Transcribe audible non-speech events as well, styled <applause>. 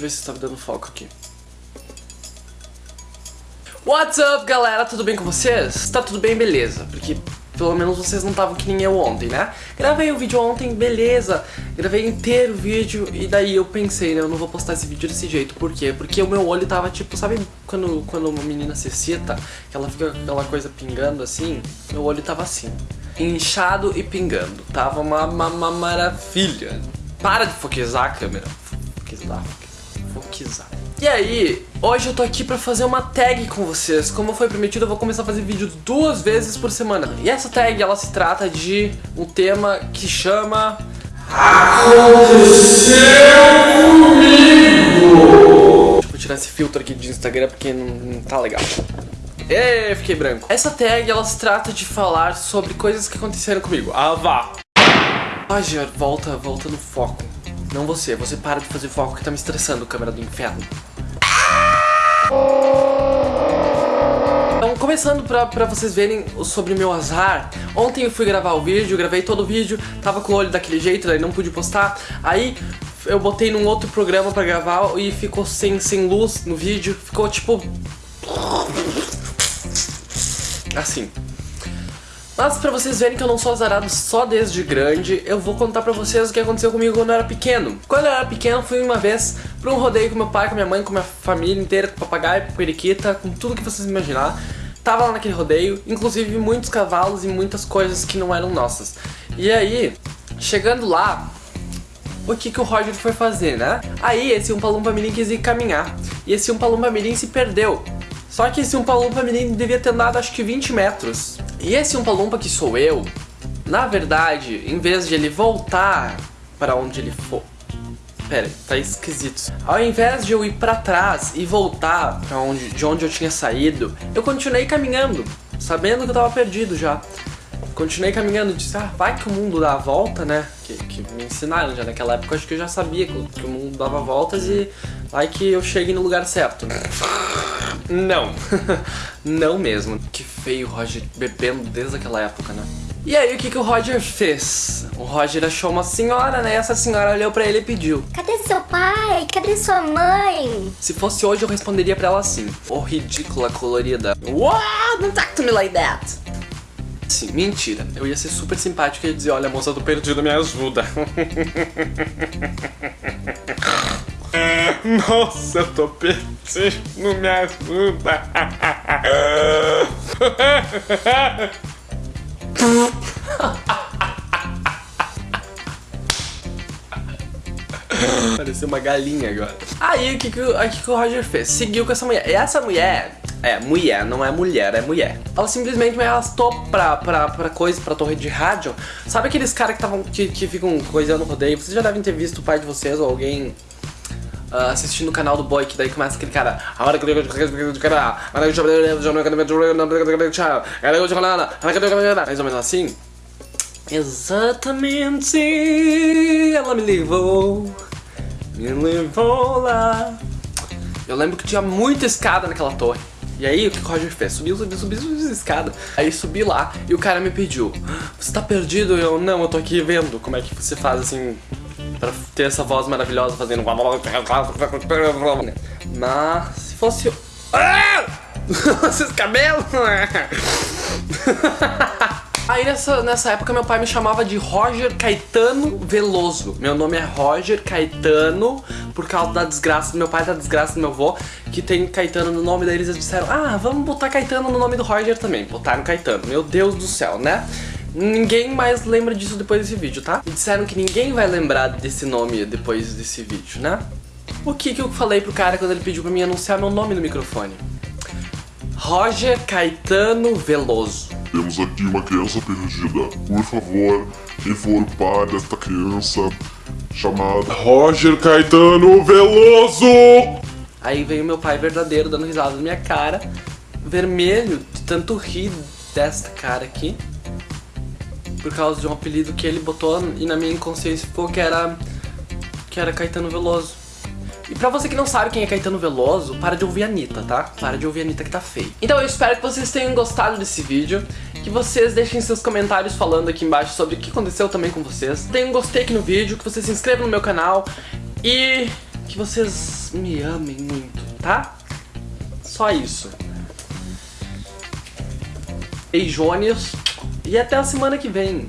no foco aqui. What's up, galera? Tudo bem com vocês? Tá tudo bem, beleza? Porque pelo menos vocês não estavam que nem eu ontem, né? Gravei o vídeo ontem, beleza. Gravei inteiro o vídeo e daí eu pensei, né? Eu não vou postar esse vídeo desse jeito. Por quê? Porque o meu olho tava tipo, sabe quando, quando uma menina se excita? Que ela fica com aquela coisa pingando assim? Meu olho tava assim. Inchado e pingando. Tava uma, uma, uma maravilha. Para de foquizar a câmera. Foquizar, foquizar, foquizar. E aí, hoje eu tô aqui pra fazer uma tag com vocês. Como foi prometido, eu vou começar a fazer vídeos duas vezes por semana. E essa tag, ela se trata de um tema que chama... Aconteceu comigo! Deixa eu tirar esse filtro aqui de Instagram porque não, não tá legal. Ê, fiquei branco. Essa tag, ela se trata de falar sobre coisas que aconteceram comigo. Ah, vá! Roger, volta, volta no foco. Não você, você para de fazer foco que tá me estressando, câmera do inferno. Então, começando pra, pra vocês verem sobre meu azar, ontem eu fui gravar o vídeo, gravei todo o vídeo, tava com o olho daquele jeito, daí não pude postar, aí eu botei num outro programa pra gravar e ficou sem, sem luz no vídeo, ficou tipo... Assim. Mas pra vocês verem que eu não sou azarado só desde grande, eu vou contar pra vocês o que aconteceu comigo quando eu era pequeno. Quando eu era pequeno, fui uma vez pra um rodeio com meu pai, com minha mãe, com minha família inteira, com papagaio, com periquita, com tudo que vocês imaginar. Tava lá naquele rodeio, inclusive muitos cavalos e muitas coisas que não eram nossas. E aí, chegando lá, o que, que o Roger foi fazer, né? Aí esse Umpa Lumpa Mirim quis ir caminhar, e esse Umpa Lumpa Mirim se perdeu. Só que esse Umpa Lumpa Mirim devia ter andado acho que 20 metros. E esse Umpa Lumpa que sou eu, na verdade, em vez de ele voltar para onde ele for... Pera, tá esquisito. Ao invés de eu ir pra trás e voltar pra onde, de onde eu tinha saído, eu continuei caminhando, sabendo que eu tava perdido já. Continuei caminhando, disse, ah, vai que o mundo dá a volta, né? Que, que me ensinaram já naquela época, acho que eu já sabia que, que o mundo dava voltas e vai que eu chegue no lugar certo, né? Não, <laughs> não mesmo. Que feio o Roger bebendo desde aquela época, né? E aí, o que, que o Roger fez? O Roger achou uma senhora, né? Essa senhora olhou pra ele e pediu. Cadê seu pai? Cadê sua mãe? Se fosse hoje, eu responderia pra ela assim. Ô, oh, ridícula colorida. What? Don't talk to me like that. Sim, mentira. Eu ia ser super simpático e ia dizer, olha, moça, tô perdido, me ajuda. <laughs> <laughs> Nossa, eu tô perdido, me ajuda. <laughs> Pareceu uma galinha agora. Aí o que, que, o, que, que o Roger fez? Seguiu com essa mulher. E essa mulher é, mulher, não é mulher, é mulher. Ela simplesmente me arrastou pra, pra, pra coisa, pra torre de rádio. Sabe aqueles caras que, tavam, que, que ficam coisando no rodeio? Vocês já devem ter visto o pai de vocês ou alguém Uh, assistindo o canal do boy, que daí começa aquele cara. Mais ou menos assim. Exatamente, ela me levou, me levou lá. Eu lembro que tinha muita escada naquela torre. E aí, o que o Roger fez? Subiu, subiu, subiu, subiu a escada. Aí subi lá e o cara me pediu, você tá perdido? Eu, não, eu tô aqui vendo como é que você faz assim pra ter essa voz maravilhosa fazendo... Mas se fosse... Ah! <laughs> Esses cabelos! <laughs> Aí nessa, nessa época meu pai me chamava de Roger Caetano Veloso. Meu nome é Roger Caetano por causa da desgraça do meu pai, da desgraça do meu avô, que tem Caetano no nome, daí eles disseram, ah, vamos botar Caetano no nome do Roger também. Botaram Caetano. Meu Deus do céu, né? Ninguém mais lembra disso depois desse vídeo, tá? E disseram que ninguém vai lembrar desse nome depois desse vídeo, né? O que que eu falei pro cara quando ele pediu pra mim anunciar meu nome no microfone? Roger Caetano Veloso. Temos aqui uma criança perdida. Por favor, pai desta criança, chamada Roger Caetano Veloso! Aí veio meu pai verdadeiro dando risada na minha cara, vermelho de tanto rir desta cara aqui por causa de um apelido que ele botou e na minha inconsciência ficou que era, que era Caetano Veloso. E pra você que não sabe quem é Caetano Veloso, para de ouvir a Anitta, tá? Para de ouvir a Anitta que tá feio. Então eu espero que vocês tenham gostado desse vídeo, que vocês deixem seus comentários falando aqui embaixo sobre o que aconteceu também com vocês. Deem um gostei aqui no vídeo, que vocês se inscrevam no meu canal e que vocês me amem muito, tá? Só isso. Beijones e até a semana que vem.